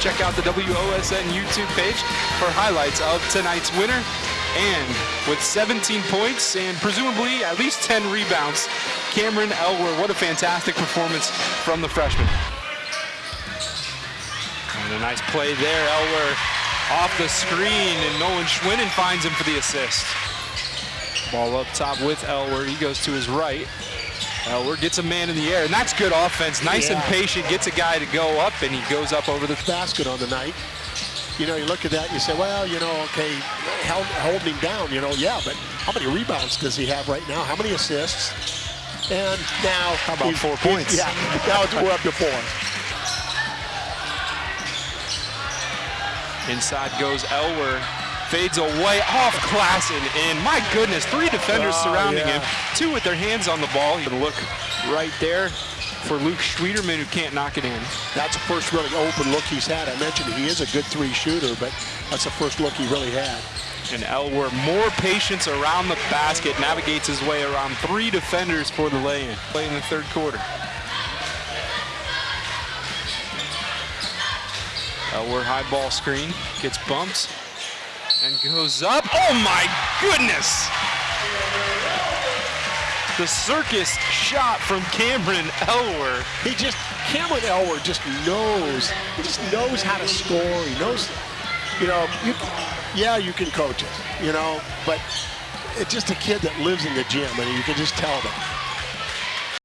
check out the WOSN YouTube page for highlights of tonight's winner. And with 17 points and presumably at least 10 rebounds, Cameron Elwer, what a fantastic performance from the freshman. And a nice play there, Elwer off the screen, and Nolan Schwinnen finds him for the assist. Ball up top with Elwer, he goes to his right. Elwer gets a man in the air, and that's good offense. Nice Yeah. and patient, gets a guy to go up, and he goes up over the basket on the night. You know, you look at that you say, well, you know, okay, held, holding him down, you know, yeah, but how many rebounds does he have right now? How many assists? And now... How about four points? Yeah, now it's, we're up to four. Inside goes Elwer. Fades away off Klassen. And in. my goodness, three defenders Oh, surrounding yeah. him. Two with their hands on the ball. You can look right there for Luke Schwederman who can't knock it in. That's the first really open look he's had. I mentioned he is a good three shooter, but that's the first look he really had. And Elwer, more patience around the basket, navigates his way around three defenders for the lay-in. Play in the third quarter. Elwer high ball screen, gets bumped, and goes up. Oh my goodness! The circus shot from Cameron Elwer. He just, Cameron Elwer just knows, he just knows how to score. He knows, you know, you, yeah, you can coach it, you know, but it's just a kid that lives in the gym, and you can just tell them.